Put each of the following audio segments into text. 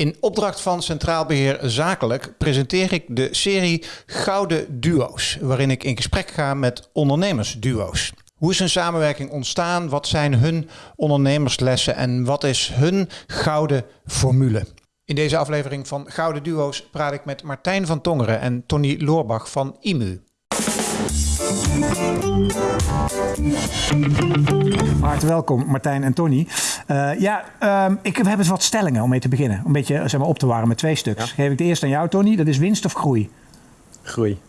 In opdracht van Centraal Beheer Zakelijk presenteer ik de serie Gouden Duo's, waarin ik in gesprek ga met ondernemersduo's. Hoe is hun samenwerking ontstaan? Wat zijn hun ondernemerslessen en wat is hun gouden formule? In deze aflevering van Gouden Duo's praat ik met Martijn van Tongeren en Tony Loorbach van IMU. Hartelijk welkom, Martijn en Tony. Uh, ja, um, ik heb eens wat stellingen om mee te beginnen. Om een beetje zeg maar, op te warmen met twee stuks. Ja. Geef ik de eerste aan jou, Tony. Dat is winst of groei? Groei.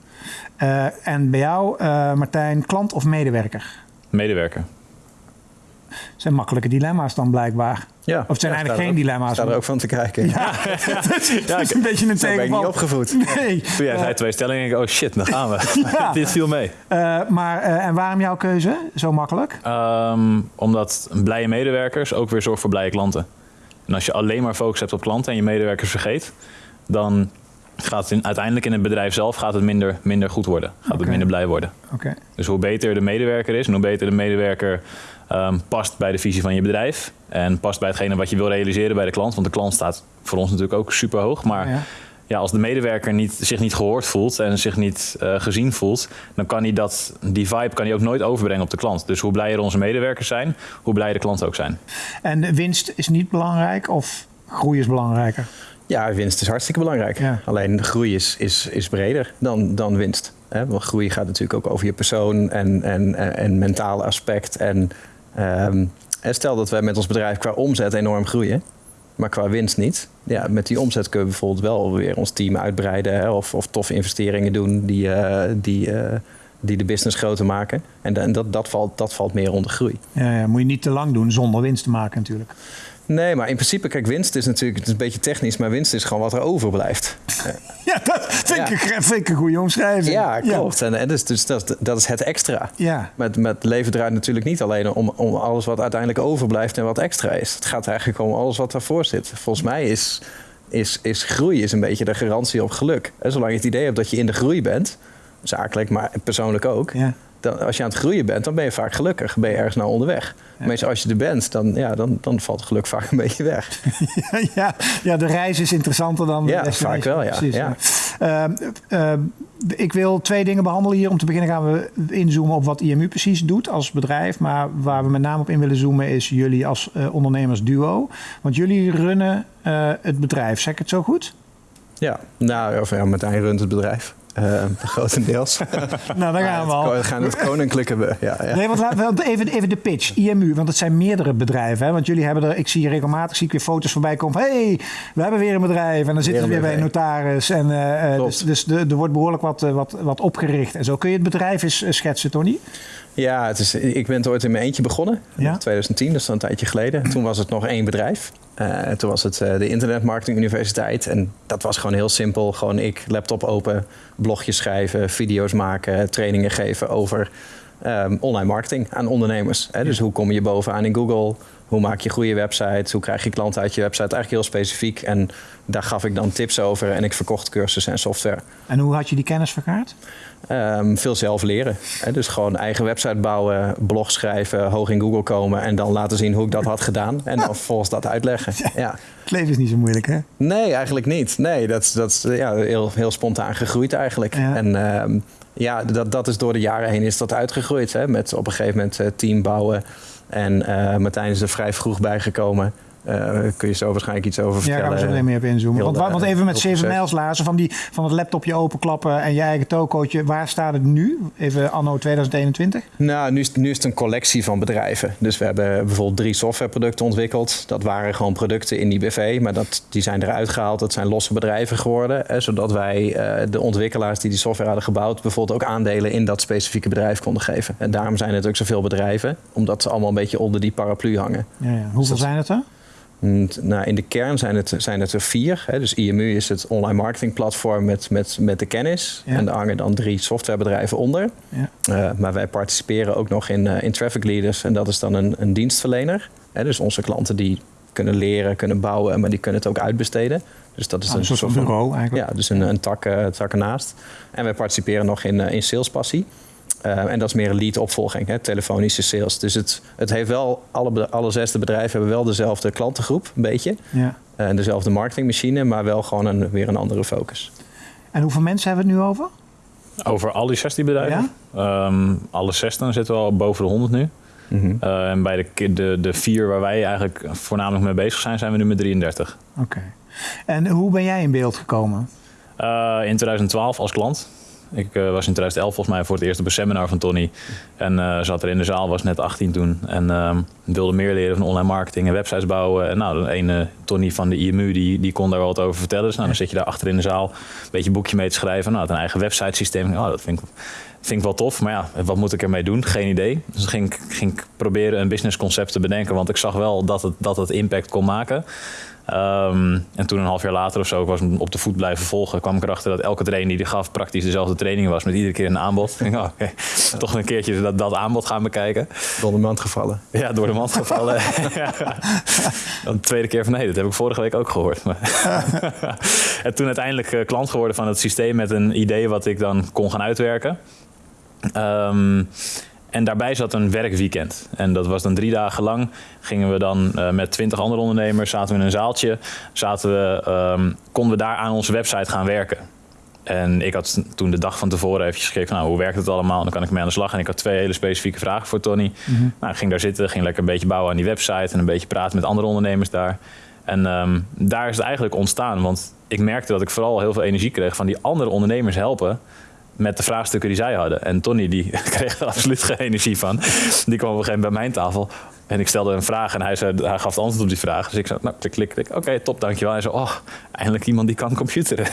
Uh, en bij jou, uh, Martijn, klant of medewerker? Medewerker zijn makkelijke dilemma's dan blijkbaar. Ja, of het zijn eigenlijk geen dilemma's. Ik er ook van te kijken. Ja, dat is een beetje een tegenval. ben ik niet opgevoed. Nee. Toen jij uh, zei twee stellingen, ik oh shit, dan gaan we. Dit viel mee. Uh, maar, uh, en waarom jouw keuze zo makkelijk? Um, omdat blije medewerkers ook weer zorgt voor blije klanten. En als je alleen maar focus hebt op klanten en je medewerkers vergeet, dan gaat het in, uiteindelijk in het bedrijf zelf gaat het minder, minder goed worden. Gaat okay. het minder blij worden. Okay. Dus hoe beter de medewerker is en hoe beter de medewerker um, past bij de visie van je bedrijf. En past bij hetgene wat je wil realiseren bij de klant. Want de klant staat voor ons natuurlijk ook super hoog. Maar ja. ja als de medewerker niet, zich niet gehoord voelt en zich niet uh, gezien voelt, dan kan hij dat, die vibe kan hij ook nooit overbrengen op de klant. Dus hoe blijer onze medewerkers zijn, hoe blijer de klanten ook zijn. En winst is niet belangrijk of groei is belangrijker? Ja, winst is hartstikke belangrijk. Ja. Alleen groei is, is, is breder dan, dan winst. Hè? Want groei gaat natuurlijk ook over je persoon en, en, en, en mentale aspect. En Um, stel dat wij met ons bedrijf qua omzet enorm groeien, maar qua winst niet. Ja, met die omzet kunnen we bijvoorbeeld wel weer ons team uitbreiden hè, of, of toffe investeringen doen die, uh, die, uh, die de business groter maken. En, en dat, dat, valt, dat valt meer onder groei. Ja, ja, moet je niet te lang doen zonder winst te maken natuurlijk. Nee, maar in principe, kijk, winst is natuurlijk het is een beetje technisch, maar winst is gewoon wat er overblijft. ja, dat vind, ja. Ik, vind ik een goede omschrijving. Ja, klopt. Ja. En, en dus, dus dat, dat is het extra. Ja. Met, met leven draait natuurlijk niet alleen om, om alles wat uiteindelijk overblijft en wat extra is. Het gaat eigenlijk om alles wat daarvoor zit. Volgens mij is, is, is groei is een beetje de garantie op geluk. En zolang je het idee hebt dat je in de groei bent, zakelijk, maar persoonlijk ook. Ja dan, als je aan het groeien bent, dan ben je vaak gelukkig. Ben je ergens naar onderweg. Ja. Meestal als je er bent, dan, ja, dan, dan valt geluk vaak een beetje weg. ja, ja, de reis is interessanter dan de Ja, vaak wel, ja. Precies, ja. Uh, uh, ik wil twee dingen behandelen hier. Om te beginnen gaan we inzoomen op wat IMU precies doet als bedrijf. Maar waar we met name op in willen zoomen is jullie als uh, ondernemersduo. Want jullie runnen het bedrijf, zeg ik het zo goed? Ja, nou, of ja, Martijn runt het bedrijf. Uh, grotendeels. nou, daar gaan we al. We gaan het koninklijke... We, ja, ja. Nee, want even, even de pitch. IMU, want het zijn meerdere bedrijven. Hè? Want jullie hebben er... Ik zie regelmatig zie ik weer foto's voorbij komen van... hey, we hebben weer een bedrijf. En dan zitten we weer bij een notaris. En, uh, dus dus de, er wordt behoorlijk wat, wat, wat opgericht. En zo kun je het bedrijf eens schetsen, Tony? Ja, het is, ik ben het ooit in mijn eentje begonnen. In 2010, dat is een tijdje geleden. Toen was het nog één bedrijf. Uh, toen was het uh, de Internetmarketing Universiteit. En dat was gewoon heel simpel. Gewoon ik, laptop open, blogjes schrijven, video's maken, trainingen geven over um, online marketing aan ondernemers. Hè? Dus hoe kom je bovenaan in Google? Hoe maak je goede websites? Hoe krijg je klanten uit je website? Eigenlijk heel specifiek. En daar gaf ik dan tips over en ik verkocht cursussen en software. En hoe had je die kennis vergaard? Um, veel zelf leren. Hè? Dus gewoon eigen website bouwen, blog schrijven, hoog in Google komen en dan laten zien hoe ik dat had gedaan. En dan vervolgens dat uitleggen. Ja. Het leven is niet zo moeilijk, hè? Nee, eigenlijk niet. Nee, dat, dat is ja, heel, heel spontaan gegroeid eigenlijk. Ja. En um, ja, dat, dat is door de jaren heen is dat uitgegroeid. Hè? Met op een gegeven moment uh, team bouwen. En uh, Martijn is er vrij vroeg bijgekomen. Uh, kun je zo waarschijnlijk iets over vertellen. Ja, gaan we zo meteen meer op inzoomen. Want, want, even met 7 mijls lazen van, die, van het laptopje openklappen en je eigen tokootje. Waar staat het nu? Even anno 2021? Nou, nu is, nu is het een collectie van bedrijven. Dus we hebben bijvoorbeeld drie softwareproducten ontwikkeld. Dat waren gewoon producten in die BV, maar dat, die zijn eruit gehaald. Dat zijn losse bedrijven geworden. Hè, zodat wij uh, de ontwikkelaars die die software hadden gebouwd... bijvoorbeeld ook aandelen in dat specifieke bedrijf konden geven. En daarom zijn het ook zoveel bedrijven. Omdat ze allemaal een beetje onder die paraplu hangen. Ja, ja. Hoeveel dus zijn het er? Nou, in de kern zijn het, zijn het er vier. Hè. Dus IMU is het online marketing platform met, met, met de kennis. En daar hangen dan drie softwarebedrijven onder. Ja. Uh, maar wij participeren ook nog in, uh, in Traffic Leaders. En dat is dan een, een dienstverlener. Hè. Dus onze klanten die kunnen leren, kunnen bouwen, maar die kunnen het ook uitbesteden. Dus dat is ah, een soort van bureau eigenlijk. Ja, dus een, een tak, uh, tak ernaast. En wij participeren nog in, in Salespassie. En dat is meer een lead-opvolging, hè, telefonische sales. Dus het, het heeft wel, alle, alle zes de bedrijven hebben wel dezelfde klantengroep, een beetje. Ja. En dezelfde marketingmachine, maar wel gewoon een, weer een andere focus. En hoeveel mensen hebben we het nu over? Over al die 16 bedrijven? Ja? Um, alle zes dan zitten we al boven de 100 nu. Mhm. Eh, en bij de, de, de vier waar wij eigenlijk voornamelijk mee bezig zijn, zijn we nu met 33. Oké. En hoe ben jij in beeld gekomen? Uh, in 2012 als klant. Ik uh, was in 2011 volgens mij voor het eerst op een seminar van Tony. En uh, zat er in de zaal, was net 18 toen. En uh, wilde meer leren van online marketing en websites bouwen. En nou, de ene Tony van de IMU, die, die kon daar wel wat over vertellen. Dus nou, dan zit je daar achter in de zaal een beetje een boekje mee te schrijven. Nou, een eigen website systeem. Oh, dat vind ik, vind ik wel tof. Maar ja, wat moet ik ermee doen? Geen idee. Dus ging, ging ik proberen een businessconcept te bedenken. Want ik zag wel dat het, dat het impact kon maken. Ehm, en toen een half jaar later of zo, ik was op de voet blijven volgen, kwam ik erachter dat elke training die die gaf praktisch dezelfde training was, met iedere keer een aanbod. Ik oh, oké, toch een keertje dat, dat aanbod gaan bekijken. Door de mand gevallen. Ja, door de mand gevallen. Dan de tweede keer van nee, dat heb ik vorige week ook gehoord. en toen uiteindelijk eh, klant geworden van het systeem met een idee wat ik dan kon gaan uitwerken. Um, en daarbij zat een werkweekend. En dat was dan drie dagen lang. Gingen we dan uh, met twintig andere ondernemers, zaten we in een zaaltje. Zaten we, um, konden we daar aan onze website gaan werken. En ik had toen de dag van tevoren even gekeken nou, hoe werkt het allemaal? Dan kan ik mee aan de slag. En ik had twee hele specifieke vragen voor Tony. Mm -hmm. nou, ik ging daar zitten, ging lekker een beetje bouwen aan die website... en een beetje praten met andere ondernemers daar. En um, daar is het eigenlijk ontstaan. Want ik merkte dat ik vooral heel veel energie kreeg van die andere ondernemers helpen met de vraagstukken die zij hadden. En Tony die kreeg er absoluut geen energie van. Die kwam op een gegeven moment bij mijn tafel. En ik stelde een vraag en hij, zei, hij gaf het antwoord op die vraag. Dus ik zei, nou, klik, klik, klik. Oké, okay, top, dankjewel. Hij zei, oh, eindelijk iemand die kan computeren.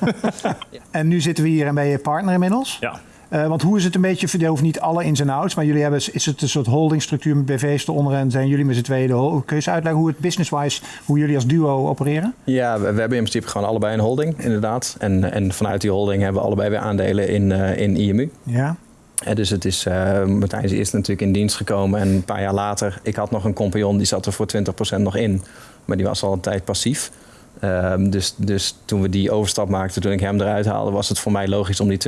en nu zitten we hier en ben je partner inmiddels? Ja. Uh, want hoe is het een beetje verdeeld? Niet alle ins en outs, maar jullie hebben, is het een soort holdingstructuur met BV's eronder en zijn jullie met z'n tweeën? Kun je eens uitleggen hoe het business-wise, hoe jullie als duo opereren? Ja, we, we, hebben in principe gewoon allebei een holding, inderdaad. En, en vanuit die holding hebben we allebei weer aandelen in, uh, in IMU. Ja. En dus het is, uh, Martijn is eerst natuurlijk in dienst gekomen en een paar jaar later, ik had nog een compagnon, die zat er voor 20% nog in. Maar die was al een tijd passief. Um, dus, dus toen we die overstap maakten, toen ik hem eruit haalde, was het voor mij logisch om die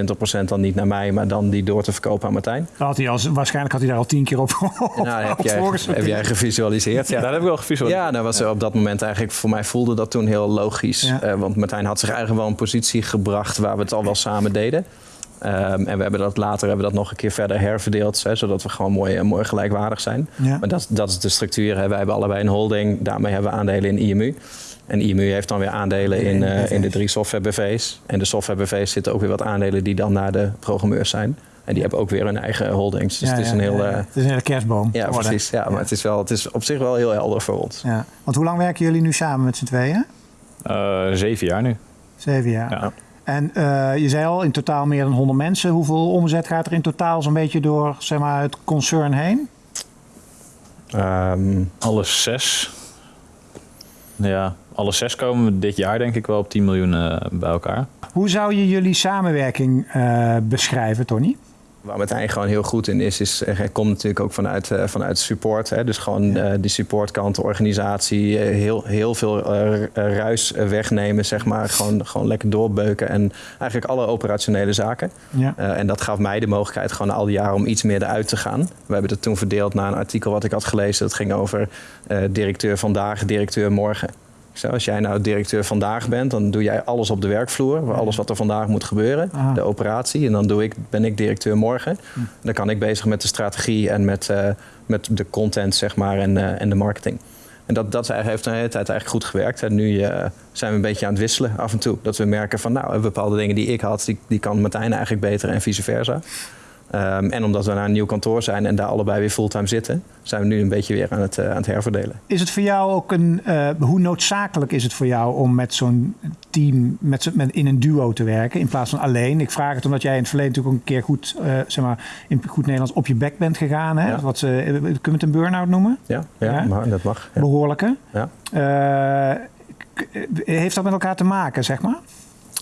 20% dan niet naar mij, maar dan die door te verkopen aan Martijn. Had hij als, waarschijnlijk had hij daar al tien keer op, nou, heb, jij, heb jij gevisualiseerd? Ja, daar heb ik wel gevisualiseerd. Ja, dat was op dat moment eigenlijk, voor mij voelde dat toen heel logisch. Ja. Uh, want Martijn had zich eigenlijk wel een positie gebracht waar we het al wel samen deden. Um, en we hebben dat later hebben we dat nog een keer verder herverdeeld, hè, zodat we gewoon mooi, mooi gelijkwaardig zijn. Ja. Maar dat, dat is de structuur. Hè. Wij hebben allebei een holding, daarmee hebben we aandelen in IMU. En IMU heeft dan weer aandelen in, uh, in de drie software BV's. En de software BV's zitten ook weer wat aandelen die dan naar de programmeurs zijn. En die hebben ook weer hun eigen holdings. Dus ja, het is een ja, heel. Ja. het is een hele kerstboom. Ja, precies. Ja, maar Het, is wel, het is op zich wel heel helder voor ons. Ja. Want hoe lang werken jullie nu samen met z'n tweeën? Uh, zeven jaar nu. Zeven jaar. Ja. En uh, je zei al, in totaal meer dan 100 mensen. Hoeveel omzet gaat er in totaal zo'n beetje door zeg maar, het concern heen? Um, alle zes. Ja, alle zes komen we dit jaar denk ik wel op 10 miljoen uh, bij elkaar. Hoe zou je jullie samenwerking uh, beschrijven, Tony? Waar Martijn gewoon heel goed in is, is hij komt natuurlijk ook vanuit, uh, vanuit support. Hè? Dus gewoon ja. uh, die supportkant, de organisatie, uh, heel, heel veel ruis wegnemen, zeg maar. Gewoon, gewoon lekker doorbeuken en eigenlijk alle operationele zaken. Ja. en dat gaf mij de mogelijkheid gewoon al die jaren om iets meer eruit te gaan. We hebben het toen verdeeld naar een artikel wat ik had gelezen. Dat ging over directeur vandaag, directeur morgen. Zo, als jij nou directeur vandaag bent, dan doe jij alles op de werkvloer. Alles wat er vandaag moet gebeuren. Aha. De operatie. En dan doe ik, ben ik directeur morgen. Hm. Dan kan ik bezig met de strategie en met, uh, met de content zeg maar, en, uh, en de marketing. En dat, dat heeft een hele tijd eigenlijk goed gewerkt. En nu uh, zijn we een beetje aan het wisselen af en toe. Dat we merken van nou, bepaalde dingen die ik had, die, die kan Martijn eigenlijk beter en vice versa. Um, en omdat we naar een nieuw kantoor zijn en daar allebei weer fulltime zitten, zijn we nu een beetje weer aan het, uh, aan het herverdelen. Is het voor jou ook een. Uh, hoe noodzakelijk is het voor jou om met zo'n team met, met, in een duo te werken in plaats van alleen? Ik vraag het omdat jij in het verleden natuurlijk ook een keer goed, uh, zeg maar, in goed Nederlands op je bek bent gegaan. Hè? Ja. Wat ze, kunnen we het een burn-out noemen? Ja, ja, ja? Maar, dat mag. Ja. Behoorlijke. Ja. heeft dat met elkaar te maken, zeg maar?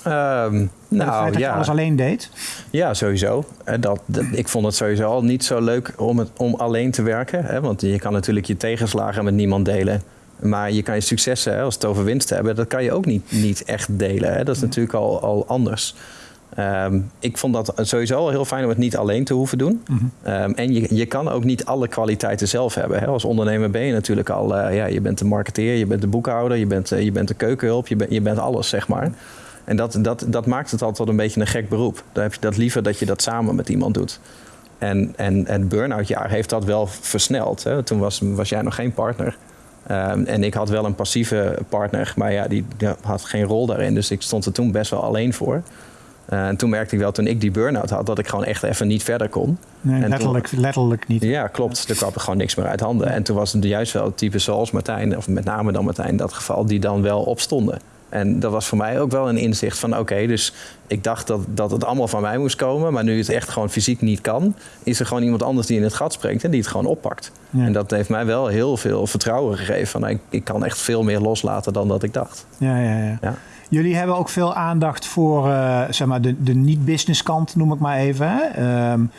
Um, nou, dat je ja. alles alleen deed? Ja, sowieso. Dat, dat, ik vond het sowieso al niet zo leuk om, het, om alleen te werken. Hè? Want je kan natuurlijk je tegenslagen met niemand delen. Maar je kan je successen, hè, als het over winst hebben, dat kan je ook niet, niet echt delen. Hè? Dat is natuurlijk al, al anders. Ehm, ik vond dat sowieso al heel fijn om het niet alleen te hoeven doen. Mhm. Ehm, en je, je kan ook niet alle kwaliteiten zelf hebben. Hè. Als ondernemer ben je natuurlijk al, uh, ja, je bent de marketeer, je bent de boekhouder, je bent, uh, je bent de keukenhulp, je, bent je bent alles, zeg maar. En dat, dat, dat maakt het altijd een beetje een gek beroep. Dan heb je dat liever dat je dat samen met iemand doet. En, en, en het burn-out jaar heeft dat wel versneld. Hè. Toen was, was jij nog geen partner. Ehm, en ik had wel een passieve partner, maar ja, die, die, had geen rol daarin. Dus ik stond er toen best wel alleen voor. Uh, en toen merkte ik wel, toen ik die burn-out had, dat ik gewoon echt even niet verder kon. Nee, letterlijk, letterlijk niet. Ja, klopt. Er kwam gewoon niks meer uit handen. En toen was het juist wel het type zoals Martijn, of met name dan Martijn in dat geval, die dan wel opstonden. En dat was voor mij ook wel een inzicht van oké, dus ik dacht dat, dat het allemaal van mij moest komen. Maar nu het echt gewoon fysiek niet kan, is er gewoon iemand anders die in het gat springt en die het gewoon oppakt. En dat heeft mij wel heel veel vertrouwen gegeven. Van ik, ik kan echt veel meer loslaten dan dat ik dacht. Ja, ja, ja. ja. Jullie hebben ook veel aandacht voor uh, zeg maar de, de niet-business kant, noem ik maar even. Hè? Um,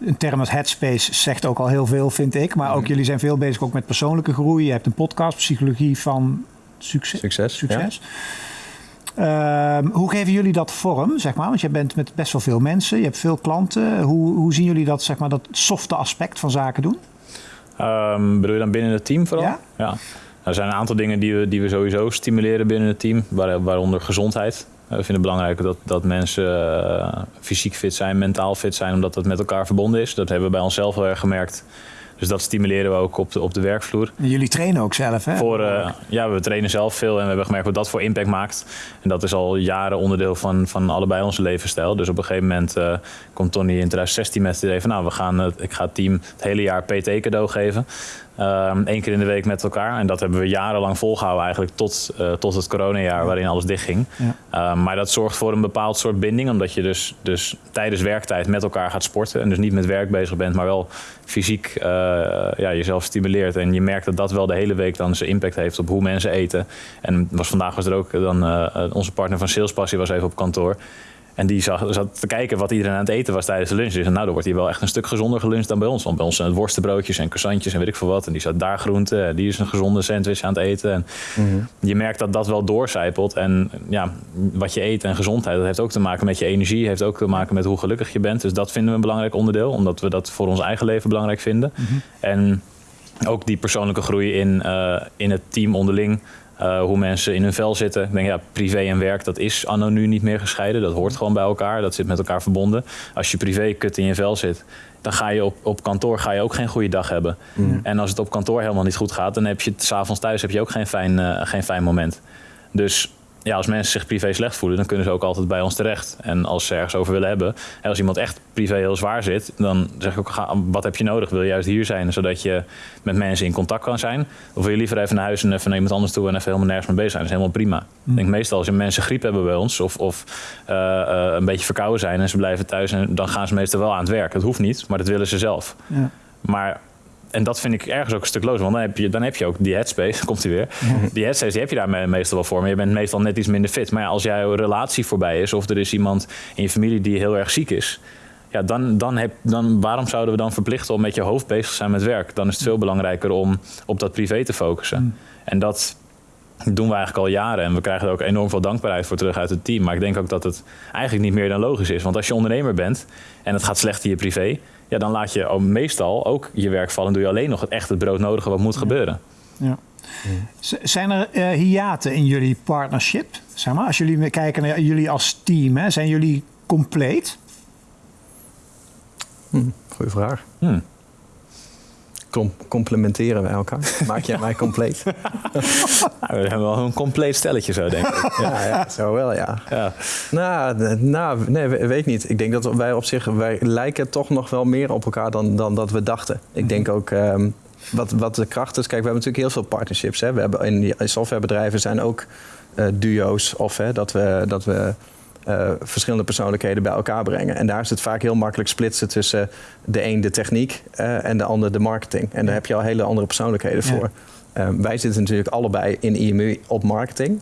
een term als headspace zegt ook al heel veel, vind ik. Maar ook mhm. jullie zijn veel bezig ook met persoonlijke groei. Je hebt een podcast, Psychologie van Succes. Succes. succes. Ehm, hoe geven jullie dat vorm, zeg maar? Want je bent met best wel veel mensen, je hebt veel klanten. Hoe, hoe zien jullie dat, zeg maar, dat softe aspect van zaken doen? Um, bedoel je dan binnen het team vooral? Ja. ja. Er zijn een aantal dingen die we, die we sowieso stimuleren binnen het team, waaronder gezondheid. We vinden het belangrijk dat, dat mensen uh, fysiek fit zijn, mentaal fit zijn, omdat dat met elkaar verbonden is. Dat hebben we bij onszelf wel erg gemerkt. Dus dat stimuleren we ook op de, op de werkvloer. jullie trainen ook zelf, hè? Voor, uh, ja, we trainen zelf veel en we hebben gemerkt wat dat voor impact maakt. En dat is al jaren onderdeel van, van allebei onze levensstijl. Dus op een gegeven moment uh, komt Tony in 2016 met het idee van... nou, we gaan, ik ga het team het hele jaar PT cadeau geven. Eén ehm, keer in de week met elkaar. En dat hebben we jarenlang volgehouden eigenlijk tot, uh, tot het coronajaar waarin alles dichtging. Ja. Ehm, maar dat zorgt voor een bepaald soort binding. Omdat je dus, dus tijdens werktijd met elkaar gaat sporten. En dus niet met werk bezig bent, maar wel fysiek uh, ja, jezelf stimuleert. En je merkt dat dat wel de hele week dan zijn impact heeft op hoe mensen eten. En was, vandaag was er ook dan uh, onze partner van Salespassie was even op kantoor. En die zag, zat te kijken wat iedereen aan het eten was tijdens de lunch. Dus nou, dan wordt hier wel echt een stuk gezonder geluncht dan bij ons. Want bij ons zijn het worstenbroodjes en croissantjes en weet ik veel wat. En die zat daar groente. Die is een gezonde sandwich aan het eten. En mhm. Je merkt dat dat wel doorcijpelt. En ja, wat je eet en gezondheid, dat heeft ook te maken met je energie. Heeft ook te maken met hoe gelukkig je bent. Dus dat vinden we een belangrijk onderdeel. Omdat we dat voor ons eigen leven belangrijk vinden. Mhm. En ook die persoonlijke groei in, uh, in het team onderling. Uh, hoe mensen in hun vel zitten. Ik denk, ja, privé en werk, dat is anno nu niet meer gescheiden. Dat hoort gewoon bij elkaar. Dat zit met elkaar verbonden. Als je privé kut in je vel zit, dan ga je op, op kantoor ga je ook geen goede dag hebben. Mm. En als het op kantoor helemaal niet goed gaat, dan heb je s'avonds thuis heb je ook geen fijn, uh, geen fijn moment. Dus ja, als mensen zich privé slecht voelen, dan kunnen ze ook altijd bij ons terecht. En als ze ergens over willen hebben, en als iemand echt privé heel zwaar zit, dan zeg ik ook, wat heb je nodig? Wil je juist hier zijn, zodat je met mensen in contact kan zijn? Of wil je liever even naar huis en even naar iemand anders toe en even helemaal nergens mee bezig zijn? Dat is helemaal prima. Ik denk meestal als je mensen griep hebben bij ons, of, of uh, uh, een beetje verkouden zijn en ze blijven thuis, en dan gaan ze meestal wel aan het werk. Dat hoeft niet, maar dat willen ze zelf. Ja. Maar en dat vind ik ergens ook een stuk loos. Want dan heb je, dan heb je ook die headspace, komt hij weer. Die headspace die heb je daar meestal wel voor. Maar je bent meestal net iets minder fit. Maar ja, als jouw relatie voorbij is... of er is iemand in je familie die heel erg ziek is... Ja, dan, dan, heb, dan waarom zouden we dan verplichten om met je hoofd bezig te zijn met werk? Dan is het veel belangrijker om op dat privé te focussen. Mm. En dat doen we eigenlijk al jaren. En we krijgen er ook enorm veel dankbaarheid voor terug uit het team. Maar ik denk ook dat het eigenlijk niet meer dan logisch is. Want als je ondernemer bent en het gaat slecht in je privé ja, dan laat je meestal ook je werk vallen. doe je alleen nog het echt het broodnodige wat moet gebeuren. Ja. Zijn er uh, hiaten in jullie partnership? Zeg maar, als jullie kijken naar jullie als team, hè, zijn jullie compleet? Hm, goeie vraag. Hm complementeren wij elkaar? Maak jij mij compleet? nou, we hebben wel een compleet stelletje zo, denk ik. ja, ja, zo wel, ja. ja. Nou, nou, nee, weet niet. Ik denk dat wij op zich, wij lijken toch nog wel meer op elkaar dan, dan dat we dachten. Ik denk ook, um, wat, wat de kracht is, kijk, we hebben natuurlijk heel veel partnerships. Hè. We hebben in, in softwarebedrijven zijn ook uh, duo's of hè, dat we, dat we uh, verschillende persoonlijkheden bij elkaar brengen. En daar is het vaak heel makkelijk splitsen tussen de een de techniek uh, en de ander de marketing. En daar heb je al hele andere persoonlijkheden voor. Uh, wij zitten natuurlijk allebei in IMU op marketing.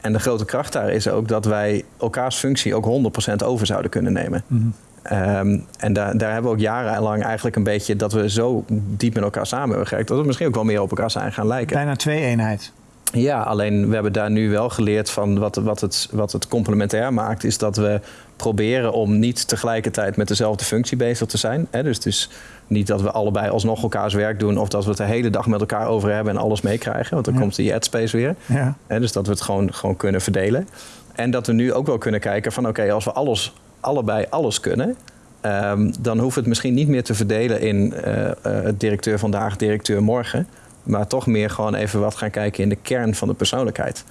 En de grote kracht daar is ook dat wij elkaars functie ook 100% over zouden kunnen nemen. Mm -hmm. Um, en daar, daar hebben we ook jarenlang eigenlijk een beetje dat we zo diep met elkaar samen hebben gewerkt, dat we misschien ook wel meer op elkaar zijn gaan lijken. Bijna twee eenheid. Ja, alleen we hebben daar nu wel geleerd van wat, wat, het, wat het complementair maakt, is dat we proberen om niet tegelijkertijd met dezelfde functie bezig te zijn. Hè? Dus het is niet dat we allebei alsnog elkaars werk doen of dat we het de hele dag met elkaar over hebben en alles meekrijgen, want dan komt die adspace weer. Ja. Hè? Dus dat we het gewoon, gewoon kunnen verdelen. En dat we nu ook wel kunnen kijken van oké, als we alles, allebei alles kunnen, um, dan hoeft het misschien niet meer te verdelen in uh, uh, directeur vandaag, directeur morgen. Maar toch meer gewoon even wat gaan kijken in de kern van de persoonlijkheid.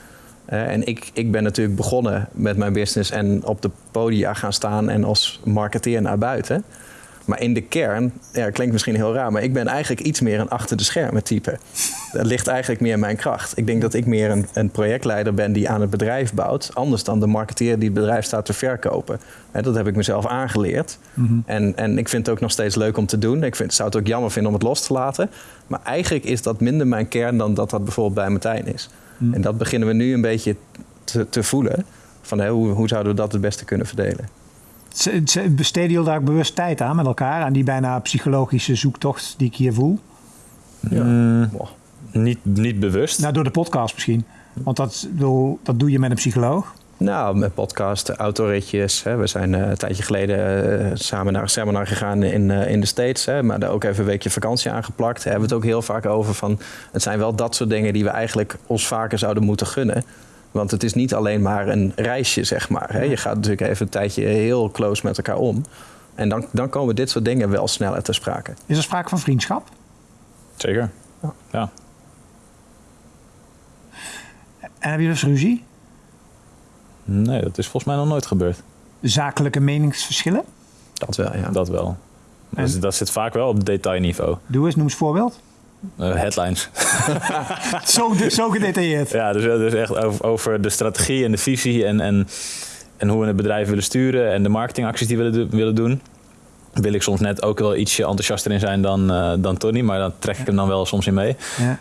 Uh, en ik, ik ben natuurlijk begonnen met mijn business en op de podia gaan staan en als marketeer naar buiten. Maar in de kern, ja, klinkt misschien heel raar, maar ik ben eigenlijk iets meer een achter de schermen type. Dat ligt eigenlijk meer in mijn kracht. Ik denk dat ik meer een, een projectleider ben die aan het bedrijf bouwt, anders dan de marketeer die het bedrijf staat te verkopen. dat heb ik mezelf aangeleerd. Mhm. en, en ik vind het ook nog steeds leuk om te doen. Ik vind, zou het ook jammer vinden om het los te laten. Maar eigenlijk is dat minder mijn kern dan dat dat bijvoorbeeld bij Martijn is. Mhm. En dat beginnen we nu een beetje te, te voelen. Van hoe, hoe zouden we dat het beste kunnen verdelen? Besteden jullie daar ook bewust tijd aan met elkaar? Aan die bijna psychologische zoektocht die ik hier voel? Ja. Mm, niet, niet bewust. Nou, door de podcast misschien. Want dat, dat doe je met een psycholoog. Nou, met podcast, autoritjes. Hè. We zijn uh, een tijdje geleden uh, samen naar een seminar gegaan in, uh, in de States. Hè, maar daar ook even een weekje vakantie aangeplakt. Daar hebben we het ook heel vaak over van... het zijn wel dat soort dingen die we eigenlijk ons vaker zouden moeten gunnen. Want het is niet alleen maar een reisje, zeg maar. Hè. Je gaat natuurlijk even een tijdje heel close met elkaar om. En dan, dan komen dit soort dingen wel sneller te sprake. Is er sprake van vriendschap? Zeker, ja. ja. En heb je dus ruzie? Nee, dat is volgens mij nog nooit gebeurd. Zakelijke meningsverschillen? Dat wel, ja. Dat wel. Dus dat zit vaak wel op detailniveau. Doe eens, noem eens een voorbeeld. Uh, headlines. zo, zo gedetailleerd. Ja, dus, dus echt over, over, de strategie en de visie en, en, en hoe we het bedrijf willen sturen en de marketingacties die we willen, willen doen. Wil ik soms net ook wel ietsje enthousiaster in zijn dan, uh, dan Tony, maar dan trek ik hem dan wel soms in mee. Ja.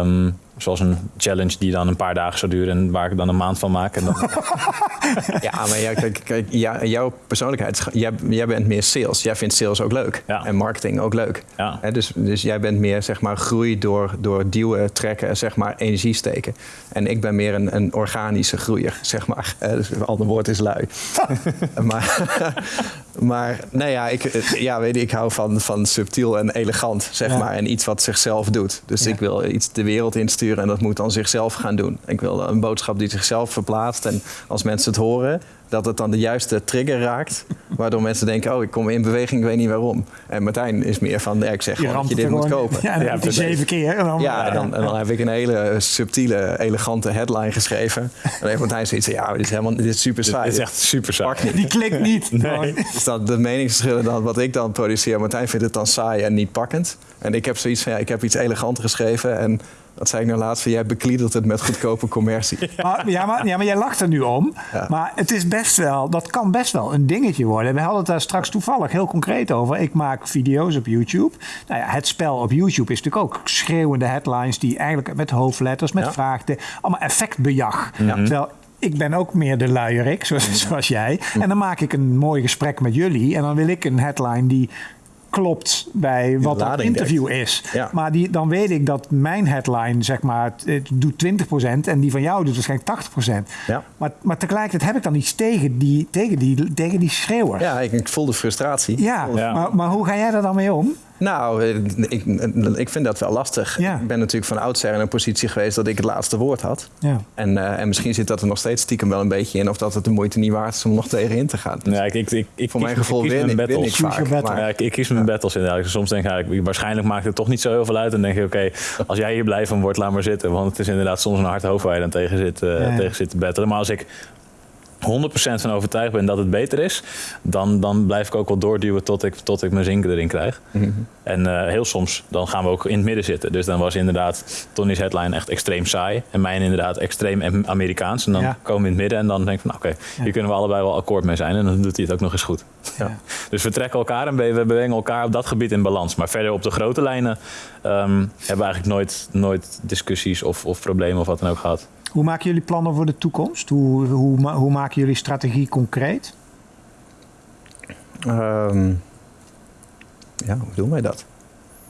Um, Zoals een challenge die dan een paar dagen zou duren en waar ik dan een maand van maak. En dan... ja, maar ja, kijk, kijk ja, jouw persoonlijkheid, jij, jij bent meer sales. Jij vindt sales ook leuk. En marketing ook leuk. Ja. dus, dus jij bent meer zeg maar groei door, door duwen, trekken en zeg maar energie steken. En ik ben meer een, een organische groeier, zeg maar. dus een ander woord is lui. maar, maar nee, ja, ik, ja, weet je, ik hou van, van subtiel en elegant, zeg maar. En iets wat zichzelf doet. Dus ik wil iets de wereld insturen en dat moet dan zichzelf gaan doen. Ik wil een boodschap die zichzelf verplaatst en als mensen het horen, dat het dan de juiste trigger raakt. Waardoor mensen denken, oh, ik kom in beweging, ik weet niet waarom. En Martijn is meer van, ja, ik zeg gewoon dat je dit moet kopen. Ja, dan ja, zeven keer. En dan, ja, dan, en dan heb ik een hele subtiele, elegante headline geschreven. En dan heeft Martijn zoiets ja, dit is, helemaal, dit is super saai. Dit is echt super saai. Die klikt niet. Nee. Dus dat de meningsverschillen dan wat ik dan produceer. Martijn vindt het dan saai en niet pakkend. En ik heb zoiets van, ja, ik heb iets eleganter geschreven en dat zei ik nou laatst, jij bekliedert het met goedkope commercie. Maar, ja, maar, ja, maar jij lacht er nu om. Maar het is best wel, dat kan best wel een dingetje worden. We hadden het daar straks toevallig heel concreet over. Ik maak video's op YouTube. Nou ja, het spel op YouTube is natuurlijk ook schreeuwende headlines die eigenlijk met hoofdletters, met ja. allemaal effectbejag. Ja. Terwijl ik ben ook meer de luierik, zoals, zoals jij. En dan maak ik een mooi gesprek met jullie. En dan wil ik een headline die klopt bij wat dat interview is. Maar die, dan weet ik dat mijn headline, zeg maar, het doet 20% en die van jou doet waarschijnlijk 80%. Ja. Maar, maar tegelijkertijd heb ik dan iets tegen die, tegen die, tegen die schreeuwer. Ja, ik, ik voel de frustratie. Ja, Maar, maar hoe ga jij daar dan mee om? Nou, eh, ik, ik vind dat wel lastig. Ik ben natuurlijk van oudsher in een positie geweest dat ik het laatste woord had. Ja. En, uh, en misschien zit dat er nog steeds stiekem wel een beetje in... of dat het de moeite niet waard is om nog tegenin te gaan. Ja, ik, ik, ik, Voor mijn gevoel win, ik, win ik vaak. Maar, ja, ik, ik, kies mijn battles inderdaad. Soms denk ik, waarschijnlijk maakt het toch niet zo heel veel uit. En denk je, oké, als jij hier blij van wordt, laat maar zitten. Want het is inderdaad soms een hard hoofd waar je dan tegen zit, uh, tegen zit te battelen. Maar als ik 100% van overtuigd ben dat het beter is, dan, dan blijf ik ook wel doorduwen tot ik, tot ik mijn zinken erin krijg. Mhm. En uh, heel soms dan gaan we ook in het midden zitten. Dus dan was inderdaad Tony's headline echt extreem saai. En mijn inderdaad extreem Amerikaans. En dan komen we in het midden en dan denk ik van, nou, oké, okay, hier kunnen we allebei wel akkoord mee zijn. En dan doet hij het ook nog eens goed. Ja. Dus we trekken elkaar en we brengen elkaar op dat gebied in balans. Maar verder op de grote lijnen um, hebben we eigenlijk nooit, nooit discussies of, of problemen of wat dan ook gehad. Hoe maken jullie plannen voor de toekomst? Hoe, hoe, hoe maken jullie strategie concreet? Um, ja, hoe doen wij dat?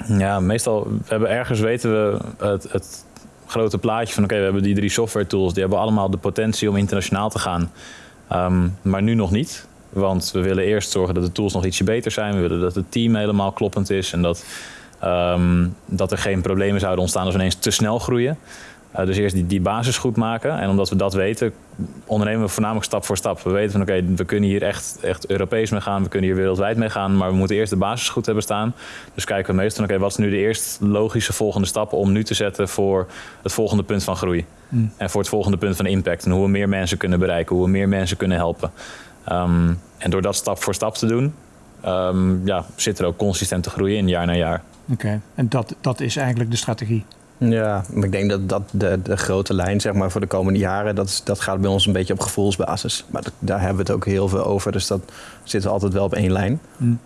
Ja, meestal we hebben ergens weten we het, het grote plaatje van oké, we hebben die drie software tools, die hebben allemaal de potentie om internationaal te gaan. Ehm, maar nu nog niet. Want we willen eerst zorgen dat de tools nog ietsje beter zijn. We willen dat het team helemaal kloppend is en dat, ehm, dat er geen problemen zouden ontstaan als we ineens te snel groeien. Uh, dus eerst die, die basis goed maken. En omdat we dat weten, ondernemen we voornamelijk stap voor stap. We weten van oké, we kunnen hier echt, echt Europees mee gaan. We kunnen hier wereldwijd mee gaan. Maar we moeten eerst de basis goed hebben staan. Dus kijken we meestal, oké, wat is nu de eerst logische volgende stap om nu te zetten voor het volgende punt van groei. Hmm. En voor het volgende punt van impact. En hoe we meer mensen kunnen bereiken, hoe we meer mensen kunnen helpen. Um, en door dat stap voor stap te doen, um, ja, zit er ook consistente groei in, jaar na jaar. Oké, en dat, dat is eigenlijk de strategie? Ja, maar ik denk dat, dat de, de grote lijn zeg maar, voor de komende jaren, dat, dat gaat bij ons een beetje op gevoelsbasis. Maar daar hebben we het ook heel veel over, dus dat zit altijd wel op één lijn. Mm.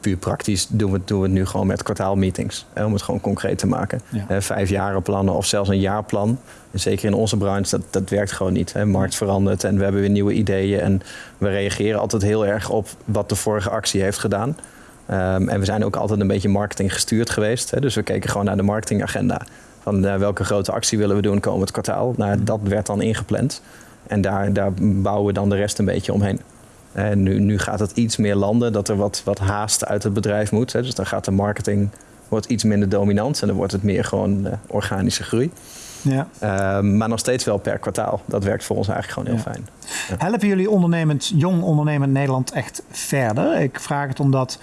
puur praktisch doen we, doen we het nu gewoon met kwartaalmeetings, hè, om het gewoon concreet te maken. Ja. vijf jaren plannen of zelfs een jaarplan. Zeker in onze branche, dat, dat werkt gewoon niet. De markt verandert en we hebben weer nieuwe ideeën. En we reageren altijd heel erg op wat de vorige actie heeft gedaan. Um, en we zijn ook altijd een beetje marketing gestuurd geweest. Hè, dus we keken gewoon naar de marketingagenda. Van uh, welke grote actie willen we doen komend kwartaal. Nou, dat werd dan ingepland. En daar, daar bouwen we dan de rest een beetje omheen. En nu, nu gaat het iets meer landen, dat er wat, wat haast uit het bedrijf moet. Hè. Dus dan gaat de marketing wordt iets minder dominant en dan wordt het meer gewoon uh, organische groei. Ja. Uh, maar nog steeds wel per kwartaal. Dat werkt voor ons eigenlijk gewoon heel fijn. Helpen jullie ondernemend, jong ondernemend Nederland echt verder? Ik vraag het omdat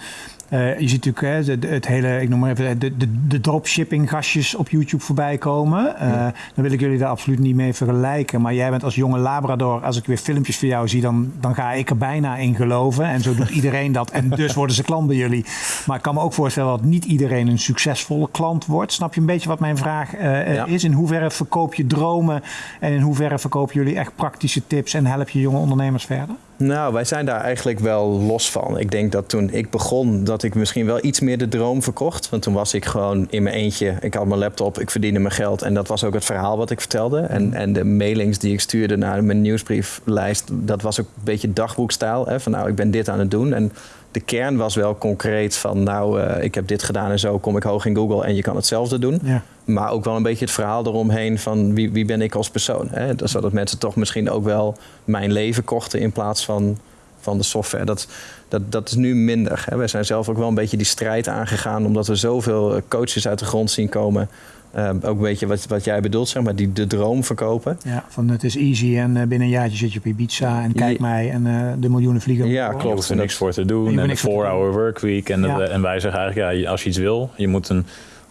uh, je ziet natuurlijk hè, het hele, ik noem maar even, de, de, de dropshipping gastjes op YouTube voorbij komen. Uh, Dan wil ik jullie daar absoluut niet mee vergelijken. Maar jij bent als jonge Labrador, als ik weer filmpjes van jou zie, dan, dan ga ik er bijna in geloven. En zo doet iedereen dat. En dus worden ze klant bij jullie. Maar ik kan me ook voorstellen dat niet iedereen een succesvolle klant wordt. Snap je een beetje wat mijn vraag uh, is? In hoeverre verkoop je dromen en in hoeverre verkopen jullie echt praktische tips en help je jonge ondernemers verder? Nou, wij zijn daar eigenlijk wel los van. Ik denk dat toen ik begon, dat ik misschien wel iets meer de droom verkocht. Want toen was ik gewoon in mijn eentje. Ik had mijn laptop, ik verdiende mijn geld. En dat was ook het verhaal wat ik vertelde. En, en de mailings die ik stuurde naar mijn nieuwsbrieflijst, dat was ook een beetje dagboekstijl. Hè? Van nou, ik ben dit aan het doen. En de kern was wel concreet van nou, uh, ik heb dit gedaan en zo kom ik hoog in Google en je kan hetzelfde doen. Ja. Maar ook wel een beetje het verhaal eromheen van wie, wie ben ik als persoon. Hè? Zodat mensen toch misschien ook wel mijn leven kochten in plaats van, van de software. Dat, dat, dat is nu minder. Hè? Wij zijn zelf ook wel een beetje die strijd aangegaan omdat we zoveel coaches uit de grond zien komen. Uh, ook een beetje wat, wat jij bedoelt, zeg maar, die de droom verkopen. Ja, van het is easy en uh, binnen een jaartje zit je op Ibiza en kijk mij en uh, de miljoenen vliegen. Ja, klopt. Je hoeft er niks voor te doen en een 4-hour workweek. En, ja. en wij zeggen eigenlijk, ja, als je iets wil, je moet een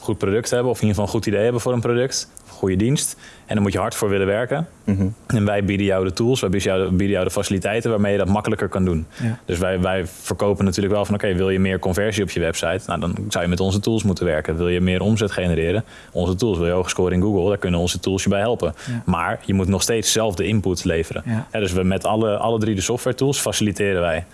goed product hebben of in ieder geval een goed idee hebben voor een product, goede dienst. En dan moet je hard voor willen werken. Mhm. En wij bieden jou de tools, wij bieden jou, bieden jou de faciliteiten waarmee je dat makkelijker kan doen. Ja. Dus wij, wij verkopen natuurlijk wel van oké, wil je meer conversie op je website? Nou, dan zou je met onze tools moeten werken. Wil je meer omzet genereren? Onze tools, wil je hoog scoren in Google? Daar kunnen onze tools je bij helpen. Maar je moet nog steeds zelf de input leveren. dus we met alle, alle drie de software tools faciliteren wij.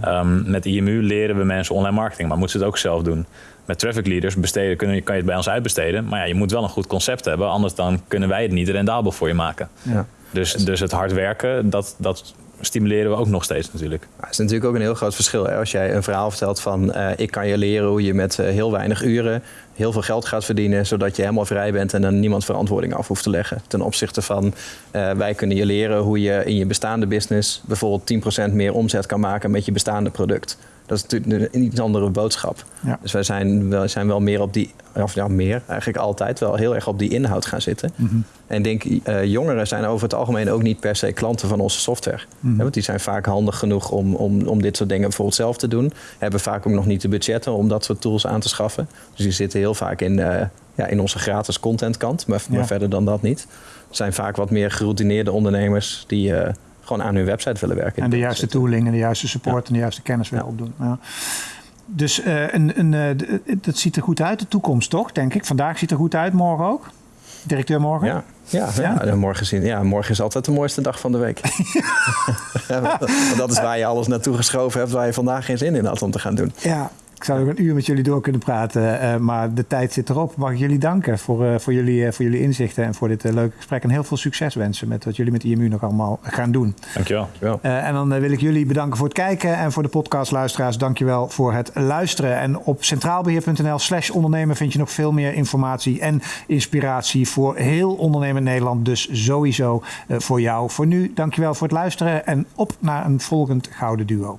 Ehm, met IMU leren we mensen online marketing, maar moeten ze het ook zelf doen met traffic leaders besteden, kun je, kan je het bij ons uitbesteden. Maar ja, je moet wel een goed concept hebben, anders dan kunnen wij het niet rendabel voor je maken. Ja. Dus, dus het hard werken, dat, dat stimuleren we ook nog steeds natuurlijk. Het is natuurlijk ook een heel groot verschil. Hè? Als jij een verhaal vertelt van uh, ik kan je leren hoe je met uh, heel weinig uren heel veel geld gaat verdienen, zodat je helemaal vrij bent en dan niemand verantwoording af hoeft te leggen. Ten opzichte van uh, wij kunnen je leren hoe je in je bestaande business bijvoorbeeld 10% meer omzet kan maken met je bestaande product. Dat is natuurlijk een iets andere boodschap. Dus wij zijn, wij zijn wel meer op die, of ja, meer eigenlijk altijd wel heel erg op die inhoud gaan zitten. Mhm. En ik denk, uh, jongeren zijn over het algemeen ook niet per se klanten van onze software. Mm want die zijn vaak handig genoeg om, om, om dit soort dingen bijvoorbeeld zelf te doen. Hebben vaak ook nog niet de budgetten om dat soort tools aan te schaffen. Dus die zitten heel vaak in, uh, ja, in onze gratis contentkant, maar, maar verder dan dat niet. Het zijn vaak wat meer geroutineerde ondernemers die. Uh, gewoon aan hun website willen werken. En de juiste tooling en de juiste support en de juiste kennis willen opdoen. Ja. Dus uh, een, een, uh, dat ziet er goed uit, de toekomst toch, denk ik. Vandaag ziet er goed uit, morgen ook. Directeur morgen? Ja, ja, ja. ja morgen, zien, ja morgen is altijd de mooiste dag van de week. Want dat is waar je alles naartoe geschoven hebt, waar je vandaag geen zin in had om te gaan doen. Ja, Ik zou ook een uur met jullie door kunnen praten, uh, maar de tijd zit erop. Mag ik jullie danken voor, uh, voor, jullie, uh, voor jullie inzichten en voor dit leuke gesprek. En heel veel succes wensen met wat jullie met IMU nog allemaal gaan doen. Dankjewel. Dankjewel. en dan wil ik jullie bedanken voor het kijken en voor de podcastluisteraars. Dankjewel voor het luisteren. En op centraalbeheer.nl slash ondernemen vind je nog veel meer informatie en inspiratie voor heel ondernemen Nederland. Dus sowieso voor jou. Voor nu, dankjewel voor het luisteren en op naar een volgend Gouden Duo.